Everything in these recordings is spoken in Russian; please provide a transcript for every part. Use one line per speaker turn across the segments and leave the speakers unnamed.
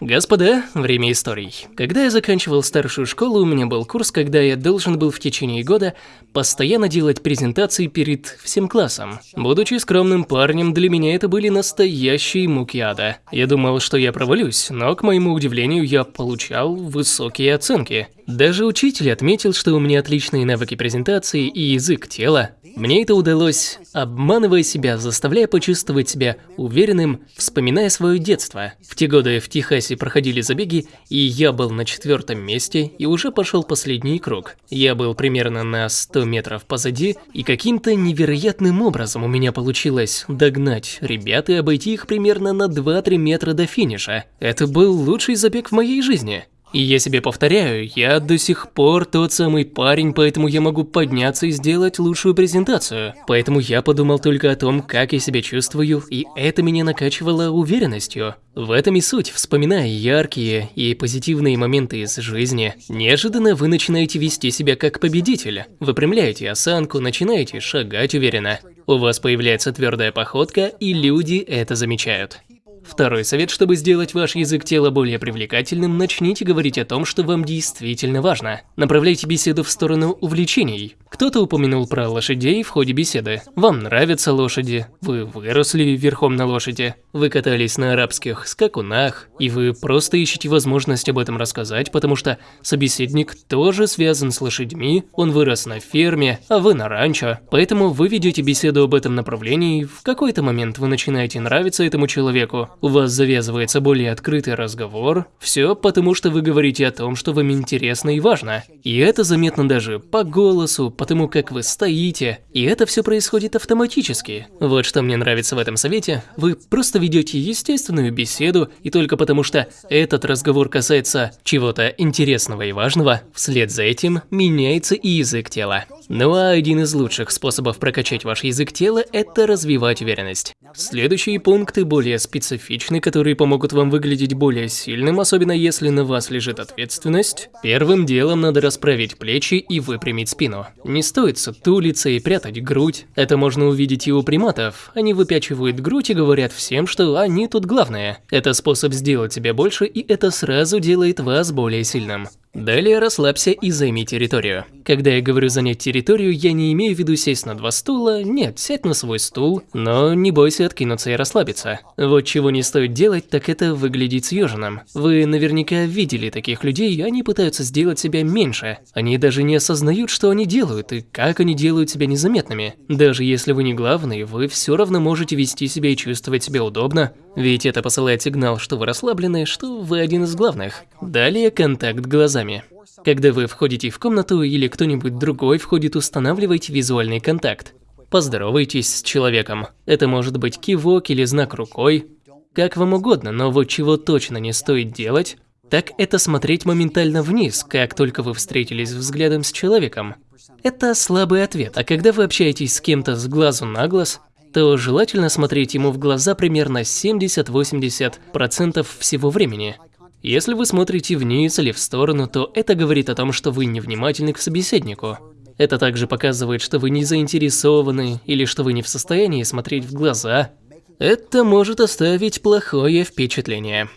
Господа, время историй. Когда я заканчивал старшую школу, у меня был курс, когда я должен был в течение года постоянно делать презентации перед всем классом. Будучи скромным парнем, для меня это были настоящие муки ада. Я думал, что я провалюсь, но, к моему удивлению, я получал высокие оценки. Даже учитель отметил, что у меня отличные навыки презентации и язык тела. Мне это удалось, обманывая себя, заставляя почувствовать себя уверенным, вспоминая свое детство. В те годы в Техасе проходили забеги, и я был на четвертом месте и уже пошел последний круг. Я был примерно на 100 метров позади, и каким-то невероятным образом у меня получилось догнать ребят и обойти их примерно на 2-3 метра до финиша. Это был лучший забег в моей жизни. И я себе повторяю, я до сих пор тот самый парень, поэтому я могу подняться и сделать лучшую презентацию. Поэтому я подумал только о том, как я себя чувствую, и это меня накачивало уверенностью. В этом и суть, вспоминая яркие и позитивные моменты из жизни, неожиданно вы начинаете вести себя как победитель. Выпрямляете осанку, начинаете шагать уверенно. У вас появляется твердая походка, и люди это замечают. Второй совет, чтобы сделать ваш язык тела более привлекательным, начните говорить о том, что вам действительно важно. Направляйте беседу в сторону увлечений. Кто-то упомянул про лошадей в ходе беседы. Вам нравятся лошади, вы выросли верхом на лошади, вы катались на арабских скакунах, и вы просто ищете возможность об этом рассказать, потому что собеседник тоже связан с лошадьми, он вырос на ферме, а вы на ранчо. Поэтому вы ведете беседу об этом направлении, в какой-то момент вы начинаете нравиться этому человеку, у вас завязывается более открытый разговор, все потому что вы говорите о том, что вам интересно и важно. И это заметно даже по голосу, потому как вы стоите, и это все происходит автоматически. Вот что мне нравится в этом совете, вы просто ведете естественную беседу, и только потому что этот разговор касается чего-то интересного и важного, вслед за этим меняется и язык тела. Ну а один из лучших способов прокачать ваш язык тела – это развивать уверенность. Следующие пункты более специфичны, которые помогут вам выглядеть более сильным, особенно если на вас лежит ответственность. Первым делом надо расправить плечи и выпрямить спину. Не стоит сутулиться и прятать грудь. Это можно увидеть и у приматов. Они выпячивают грудь и говорят всем, что они тут главные. Это способ сделать себя больше, и это сразу делает вас более сильным. Далее расслабься и займи территорию. Когда я говорю занять территорию, я не имею в виду сесть на два стула, нет, сядь на свой стул, но не бойся откинуться и расслабиться. Вот чего не стоит делать, так это выглядеть съеженным. Вы наверняка видели таких людей, они пытаются сделать себя меньше. Они даже не осознают, что они делают и как они делают себя незаметными. Даже если вы не главный, вы все равно можете вести себя и чувствовать себя удобно, ведь это посылает сигнал, что вы расслаблены, что вы один из главных. Далее контакт глазами. Когда вы входите в комнату или кто-нибудь другой входит, устанавливайте визуальный контакт. Поздоровайтесь с человеком. Это может быть кивок или знак рукой. Как вам угодно, но вот чего точно не стоит делать, так это смотреть моментально вниз, как только вы встретились взглядом с человеком. Это слабый ответ, а когда вы общаетесь с кем-то с глазу на глаз, то желательно смотреть ему в глаза примерно 70-80% всего времени. Если вы смотрите вниз или в сторону, то это говорит о том, что вы невнимательны к собеседнику. Это также показывает, что вы не заинтересованы или что вы не в состоянии смотреть в глаза. Это может оставить плохое впечатление.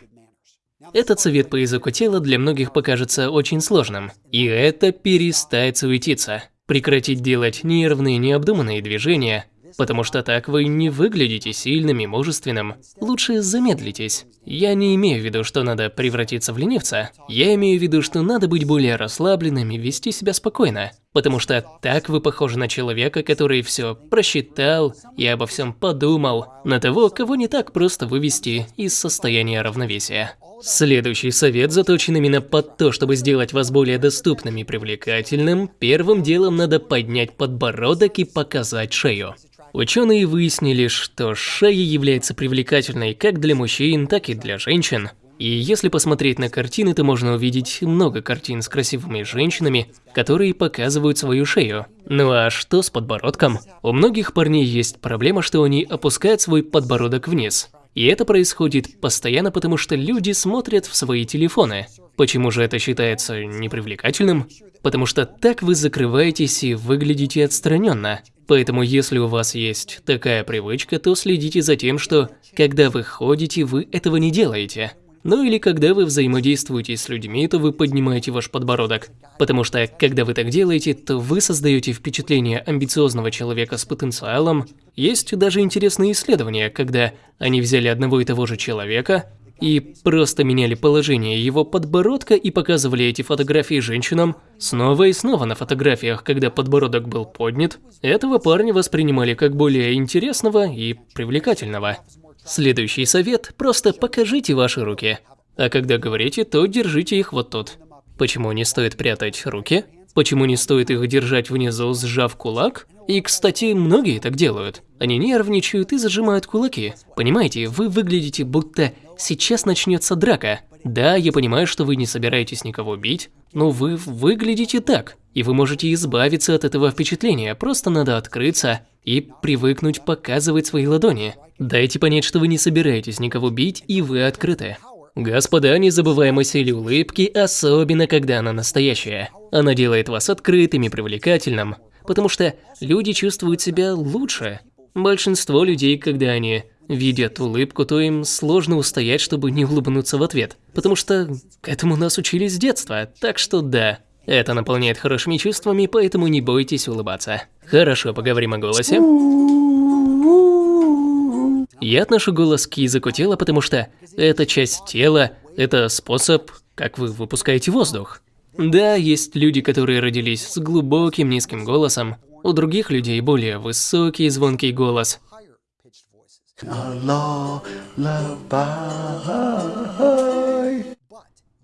Этот совет по языку тела для многих покажется очень сложным. И это перестать суетиться. Прекратить делать нервные, необдуманные движения, потому что так вы не выглядите сильным и мужественным. Лучше замедлитесь. Я не имею в виду, что надо превратиться в ленивца. Я имею в виду, что надо быть более расслабленным и вести себя спокойно. Потому что так вы похожи на человека, который все просчитал и обо всем подумал, на того, кого не так просто вывести из состояния равновесия. Следующий совет заточен именно под то, чтобы сделать вас более доступным и привлекательным. Первым делом надо поднять подбородок и показать шею. Ученые выяснили, что шея является привлекательной как для мужчин, так и для женщин. И если посмотреть на картины, то можно увидеть много картин с красивыми женщинами, которые показывают свою шею. Ну а что с подбородком? У многих парней есть проблема, что они опускают свой подбородок вниз. И это происходит постоянно, потому что люди смотрят в свои телефоны. Почему же это считается непривлекательным? Потому что так вы закрываетесь и выглядите отстраненно. Поэтому если у вас есть такая привычка, то следите за тем, что когда вы ходите, вы этого не делаете. Ну или когда вы взаимодействуете с людьми, то вы поднимаете ваш подбородок. Потому что, когда вы так делаете, то вы создаете впечатление амбициозного человека с потенциалом. Есть даже интересные исследования, когда они взяли одного и того же человека, и просто меняли положение его подбородка и показывали эти фотографии женщинам снова и снова на фотографиях, когда подбородок был поднят, этого парня воспринимали как более интересного и привлекательного. Следующий совет – просто покажите ваши руки. А когда говорите, то держите их вот тут. Почему не стоит прятать руки? Почему не стоит их держать внизу, сжав кулак? И, кстати, многие так делают. Они нервничают и зажимают кулаки. Понимаете, вы выглядите будто сейчас начнется драка. Да, я понимаю, что вы не собираетесь никого бить, но вы выглядите так. И вы можете избавиться от этого впечатления, просто надо открыться и привыкнуть показывать свои ладони. Дайте понять, что вы не собираетесь никого бить и вы открыты. Господа, не забываем о силе улыбки, особенно когда она настоящая. Она делает вас открытым и привлекательным, потому что люди чувствуют себя лучше. Большинство людей, когда они видят улыбку, то им сложно устоять, чтобы не улыбнуться в ответ, потому что к этому нас учили с детства, так что да. Это наполняет хорошими чувствами, поэтому не бойтесь улыбаться. Хорошо, поговорим о голосе. Я отношу голос к языку тела, потому что это часть тела, это способ, как вы выпускаете воздух. Да, есть люди, которые родились с глубоким низким голосом, у других людей более высокий звонкий голос.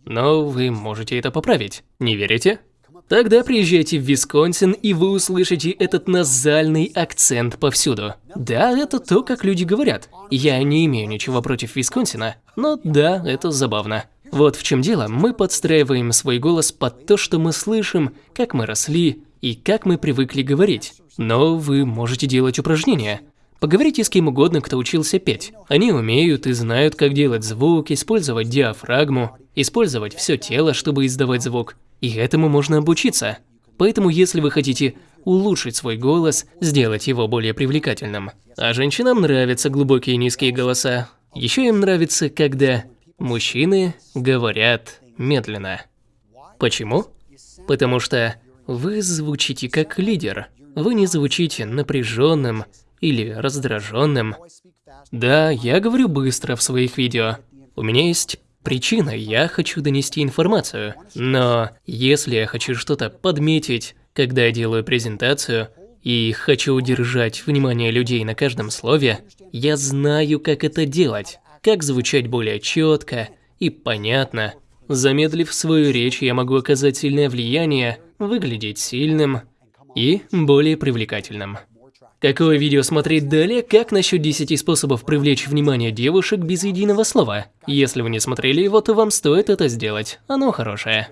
Но вы можете это поправить, не верите? Тогда приезжайте в Висконсин, и вы услышите этот назальный акцент повсюду. Да, это то, как люди говорят. Я не имею ничего против Висконсина, но да, это забавно. Вот в чем дело, мы подстраиваем свой голос под то, что мы слышим, как мы росли и как мы привыкли говорить. Но вы можете делать упражнения. Поговорите с кем угодно, кто учился петь. Они умеют и знают, как делать звук, использовать диафрагму, использовать все тело, чтобы издавать звук. И этому можно обучиться. Поэтому если вы хотите улучшить свой голос, сделать его более привлекательным. А женщинам нравятся глубокие низкие голоса. Еще им нравится, когда мужчины говорят медленно. Почему? Потому что вы звучите как лидер. Вы не звучите напряженным или раздраженным. Да, я говорю быстро в своих видео. У меня есть причина, я хочу донести информацию. Но если я хочу что-то подметить, когда я делаю презентацию, и хочу удержать внимание людей на каждом слове, я знаю, как это делать, как звучать более четко и понятно. Замедлив свою речь, я могу оказать сильное влияние, выглядеть сильным и более привлекательным. Какое видео смотреть далее? Как насчет 10 способов привлечь внимание девушек без единого слова? Если вы не смотрели его, то вам стоит это сделать. Оно хорошее.